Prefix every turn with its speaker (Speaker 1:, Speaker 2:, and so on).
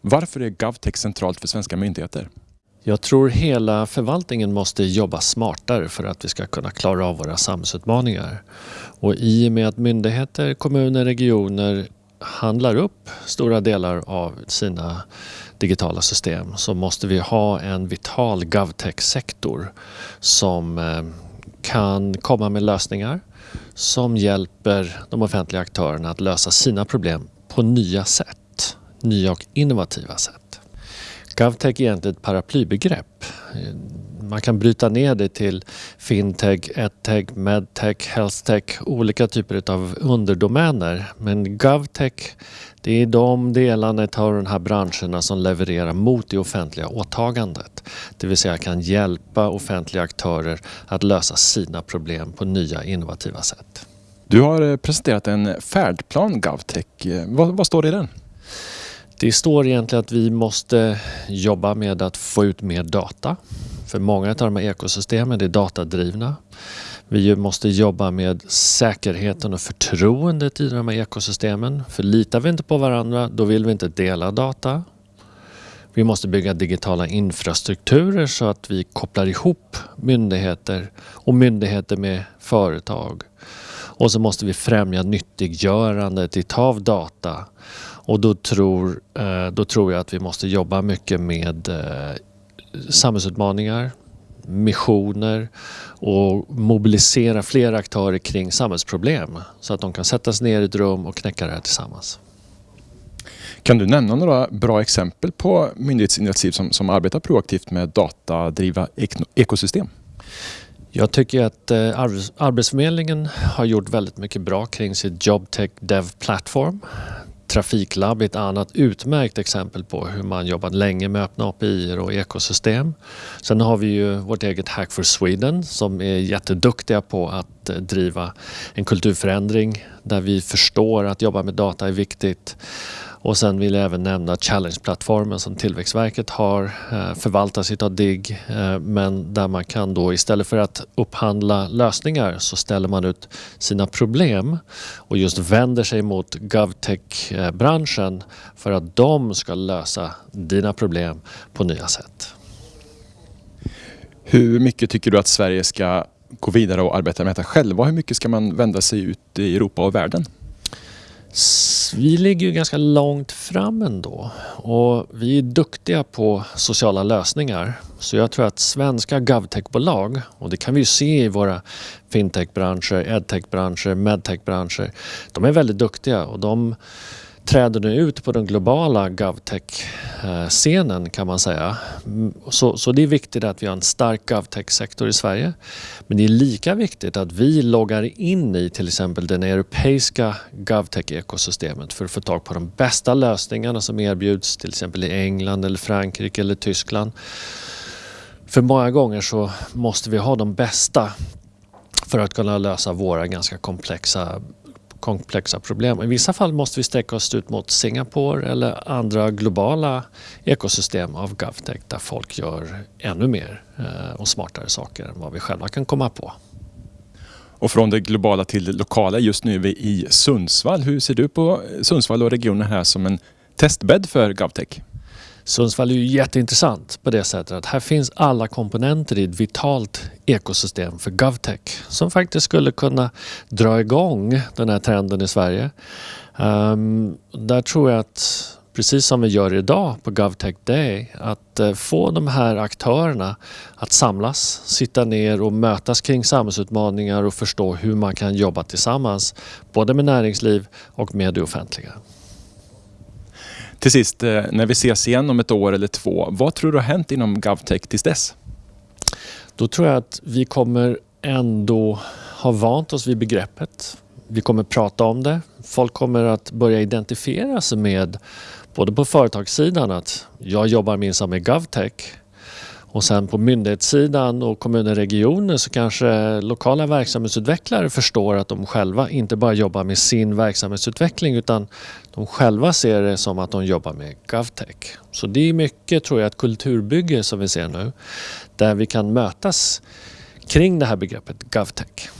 Speaker 1: Varför är GovTech centralt för svenska myndigheter?
Speaker 2: Jag tror hela förvaltningen måste jobba smartare för att vi ska kunna klara av våra samhällsutmaningar. Och i och med att myndigheter, kommuner, regioner handlar upp stora delar av sina digitala system så måste vi ha en vital GovTech-sektor som eh, kan komma med lösningar som hjälper de offentliga aktörerna att lösa sina problem på nya sätt. Nya och innovativa sätt. GovTech är egentligen ett paraplybegrepp. Man kan bryta ner det till fintech, edtech, medtech, healthtech, olika typer av underdomäner. Men GovTech, det är de delarna av de här branscherna som levererar mot det offentliga åtagandet. Det vill säga kan hjälpa offentliga aktörer att lösa sina problem på nya innovativa sätt.
Speaker 1: Du har eh, presenterat en färdplan GovTech. Eh, vad, vad står det i den?
Speaker 2: Det står egentligen att vi måste jobba med att få ut mer data. För många av de här ekosystemen är datadrivna. Vi måste jobba med säkerheten och förtroendet i de här ekosystemen. För litar vi inte på varandra, då vill vi inte dela data. Vi måste bygga digitala infrastrukturer så att vi kopplar ihop myndigheter och myndigheter med företag. Och så måste vi främja nyttiggörandet av data och då tror, eh, då tror jag att vi måste jobba mycket med eh, samhällsutmaningar, missioner och mobilisera fler aktörer kring samhällsproblem så att de kan sättas ner i ett rum och knäcka det här tillsammans.
Speaker 1: Kan du nämna några bra exempel på myndighetsinitiativ som, som arbetar proaktivt med datadriva ekosystem?
Speaker 2: Jag tycker att eh, Arbetsförmedlingen har gjort väldigt mycket bra kring sitt JobTech Dev Platform Trafiklab är ett annat utmärkt exempel på hur man jobbat länge med öppna API och ekosystem. Sen har vi ju vårt eget Hack for Sweden som är jätteduktiga på att eh, driva en kulturförändring där vi förstår att jobba med data är viktigt och sen vill jag även nämna Challenge-plattformen som Tillväxtverket har eh, förvaltas av DIGG eh, men där man kan då istället för att upphandla lösningar så ställer man ut sina problem och just vänder sig mot GovTech-branschen för att de ska lösa dina problem på nya sätt.
Speaker 1: Hur mycket tycker du att Sverige ska gå vidare och arbeta med detta själva? Hur mycket ska man vända sig ut i Europa och världen?
Speaker 2: Vi ligger ju ganska långt fram ändå och vi är duktiga på sociala lösningar. Så jag tror att svenska GovTech-bolag, och det kan vi ju se i våra fintech-branscher, edtech-branscher, medtech-branscher, de är väldigt duktiga och de träder nu ut på den globala GovTech-scenen kan man säga. Så, så det är viktigt att vi har en stark GovTech-sektor i Sverige. Men det är lika viktigt att vi loggar in i till exempel den europeiska GovTech-ekosystemet för att få tag på de bästa lösningarna som erbjuds till exempel i England, eller Frankrike eller Tyskland. För många gånger så måste vi ha de bästa för att kunna lösa våra ganska komplexa komplexa problem. I vissa fall måste vi sträcka oss ut mot Singapore eller andra globala ekosystem av GovTech där folk gör ännu mer eh, och smartare saker än vad vi själva kan komma på.
Speaker 1: Och från det globala till det lokala, just nu är vi i Sundsvall. Hur ser du på eh, Sundsvall och regionen här som en testbädd för GovTech?
Speaker 2: Sundsvall är ju jätteintressant på det sättet att här finns alla komponenter i ett vitalt ekosystem för GovTech som faktiskt skulle kunna dra igång den här trenden i Sverige. Um, där tror jag att precis som vi gör idag på GovTech Day, att eh, få de här aktörerna att samlas, sitta ner och mötas kring samhällsutmaningar och förstå hur man kan jobba tillsammans, både med näringsliv och med det offentliga.
Speaker 1: Till sist, eh, när vi ses igen om ett år eller två, vad tror du har hänt inom GovTech tills dess?
Speaker 2: Då tror jag att vi kommer ändå ha vant oss vid begreppet. Vi kommer prata om det. Folk kommer att börja identifiera sig med, både på företagssidan, att jag jobbar minsann med GovTech och sen på myndighetssidan och kommuner och regioner så kanske lokala verksamhetsutvecklare förstår att de själva inte bara jobbar med sin verksamhetsutveckling utan de själva ser det som att de jobbar med GovTech. Så det är mycket, tror jag, ett kulturbygge som vi ser nu där vi kan mötas kring det här begreppet GovTech.